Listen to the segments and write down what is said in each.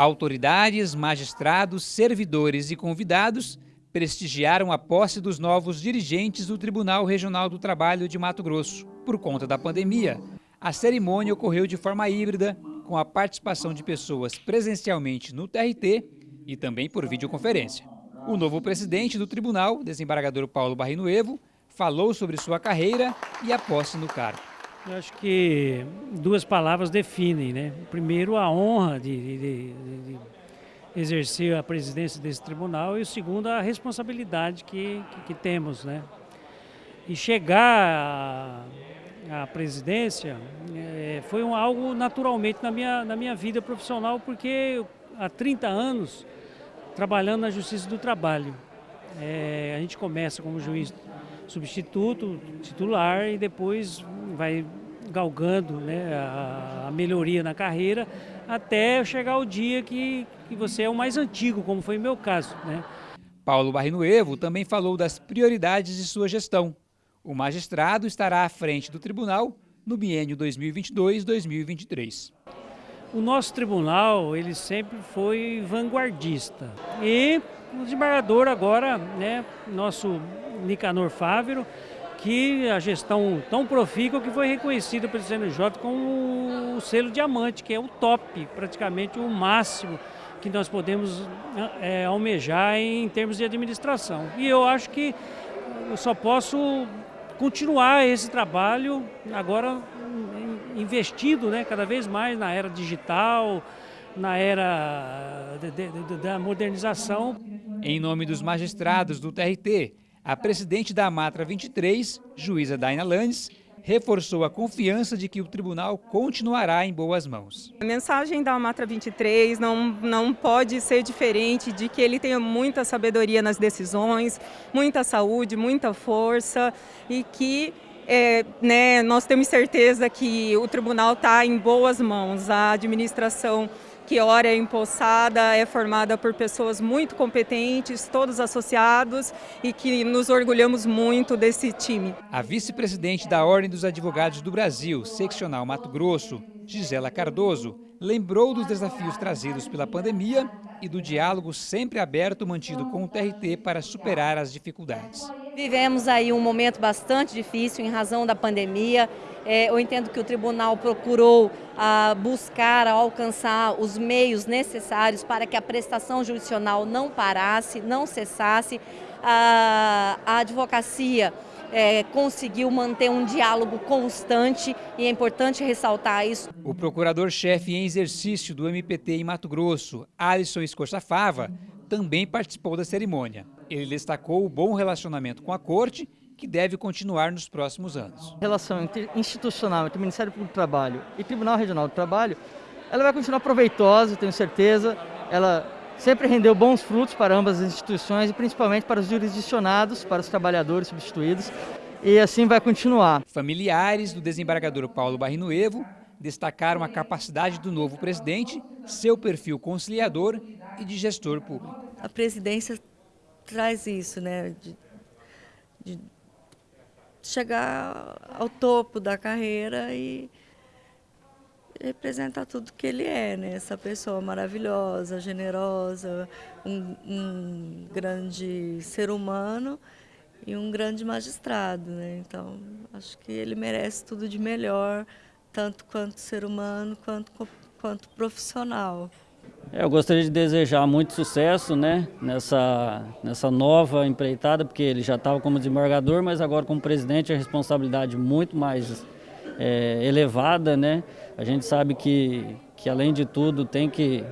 Autoridades, magistrados, servidores e convidados prestigiaram a posse dos novos dirigentes do Tribunal Regional do Trabalho de Mato Grosso. Por conta da pandemia, a cerimônia ocorreu de forma híbrida, com a participação de pessoas presencialmente no TRT e também por videoconferência. O novo presidente do tribunal, desembargador Paulo Barrinoevo, falou sobre sua carreira e a posse no cargo. Eu acho que duas palavras definem, né? Primeiro, a honra de, de, de, exercer a presidência desse tribunal e o segundo, a responsabilidade que, que, que temos, né? E chegar à, presidência é, foi um, algo naturalmente na minha, na minha vida profissional, porque há 30 anos trabalhando na Justiça do Trabalho. É, a gente começa como juiz substituto, titular e depois vai galgando né, a, a, melhoria na carreira até chegar o dia que, que você é o mais antigo, como foi o meu caso. Né? Paulo Barrinuevo também falou das prioridades de sua gestão. O magistrado estará à frente do tribunal no biênio 2022-2023. O nosso tribunal, ele sempre foi vanguardista. E o desembargador agora, né, nosso Nicanor Fávero, que a gestão tão profícua que foi reconhecida pelo CNJ como o selo diamante, que é o top, praticamente o máximo que nós podemos é, almejar em termos de administração. E eu acho que eu só posso continuar esse trabalho agora investido né, cada vez mais na era digital, na era de, de, de, da modernização. Em nome dos magistrados do TRT, a presidente da Amatra 23, juíza Daina Landes, reforçou a confiança de que o tribunal continuará em boas mãos. A mensagem da Amatra 23 não, não pode ser diferente de que ele tenha muita sabedoria nas decisões, muita saúde, muita força e que é, né, nós temos certeza que o tribunal está em boas mãos, a administração que ora é empossada, é formada por pessoas muito competentes, todos associados e que nos orgulhamos muito desse time. A vice-presidente da Ordem dos Advogados do Brasil, seccional Mato Grosso, Gisela Cardoso, lembrou dos desafios trazidos pela pandemia e do diálogo sempre aberto mantido com o TRT para superar as dificuldades. Vivemos aí um momento bastante difícil em razão da pandemia. É, eu entendo que o tribunal procurou ah, buscar alcançar os meios necessários para que a prestação jurisdicional não parasse, não cessasse. a advocacia é, conseguiu manter um diálogo constante e é importante ressaltar isso. O procurador-chefe em exercício do MPT em Mato Grosso, Alisson Escorçafava, também participou da cerimônia. Ele destacou o bom relacionamento com a Corte, que deve continuar nos próximos anos. A relação institucional entre o Ministério Público do Trabalho e Tribunal Regional do Trabalho, ela vai continuar proveitosa, tenho certeza. Ela sempre rendeu bons frutos para ambas as instituições e principalmente para os jurisdicionados, para os trabalhadores substituídos, e assim vai continuar. Familiares do desembargador Paulo Barrinoevo destacaram a capacidade do novo presidente, seu perfil conciliador e de gestor público. A presidência traz isso, né, de, de chegar ao topo da carreira e representa tudo que ele é, né? Essa pessoa maravilhosa, generosa, um, um grande ser humano e um grande magistrado, né? Então, acho que ele merece tudo de melhor, tanto quanto ser humano, quanto, quanto profissional. É, eu gostaria de desejar muito sucesso né, nessa, nessa nova empreitada, porque ele já estava como desembargador, mas agora como presidente a responsabilidade muito mais é, elevada, né? A gente sabe que, que, além de tudo, tem que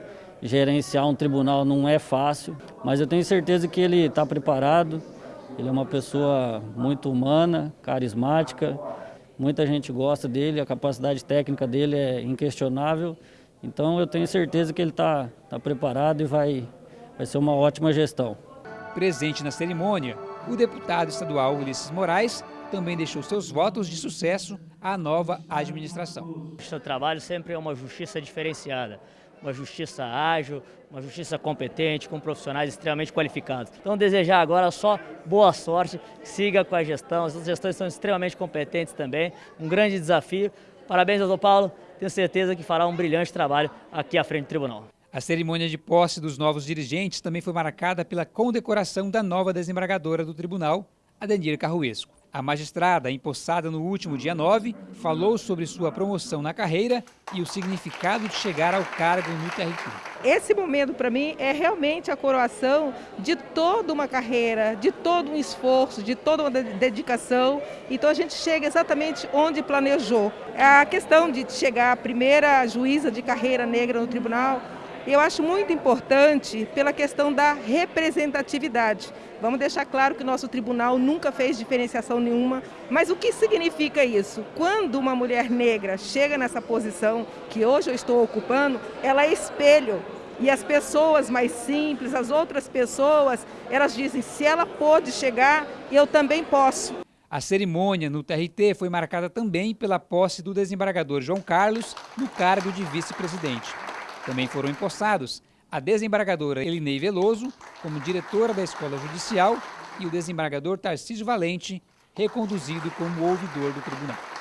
gerenciar um tribunal não é fácil, mas eu tenho certeza que ele está preparado, ele é uma pessoa muito humana, carismática, muita gente gosta dele, a capacidade técnica dele é inquestionável, então eu tenho certeza que ele está tá preparado e vai, vai ser uma ótima gestão. Presente na cerimônia, o deputado estadual Ulisses Moraes também deixou seus votos de sucesso à nova administração. O seu trabalho sempre é uma justiça diferenciada, uma justiça ágil, uma justiça competente, com profissionais extremamente qualificados. Então desejar agora só boa sorte, siga com a gestão, as gestões são extremamente competentes também, um grande desafio. Parabéns, doutor Paulo, tenho certeza que fará um brilhante trabalho aqui à frente do tribunal. A cerimônia de posse dos novos dirigentes também foi marcada pela condecoração da nova desembargadora do tribunal, Adenir Carruesco. A magistrada, empossada no último dia 9, falou sobre sua promoção na carreira e o significado de chegar ao cargo no TRT. Esse momento, para mim, é realmente a coroação de toda uma carreira, de todo um esforço, de toda uma dedicação. Então a gente chega exatamente onde planejou. A questão de chegar a primeira juíza de carreira negra no tribunal eu acho muito importante pela questão da representatividade. Vamos deixar claro que o nosso tribunal nunca fez diferenciação nenhuma, mas o que significa isso? Quando uma mulher negra chega nessa posição que hoje eu estou ocupando, ela é espelho. E as pessoas mais simples, as outras pessoas, elas dizem, se ela pôde chegar, eu também posso. A cerimônia no TRT foi marcada também pela posse do desembargador João Carlos no cargo de vice-presidente. Também foram empossados a desembargadora Elinei Veloso como diretora da Escola Judicial e o desembargador Tarcísio Valente, reconduzido como ouvidor do tribunal.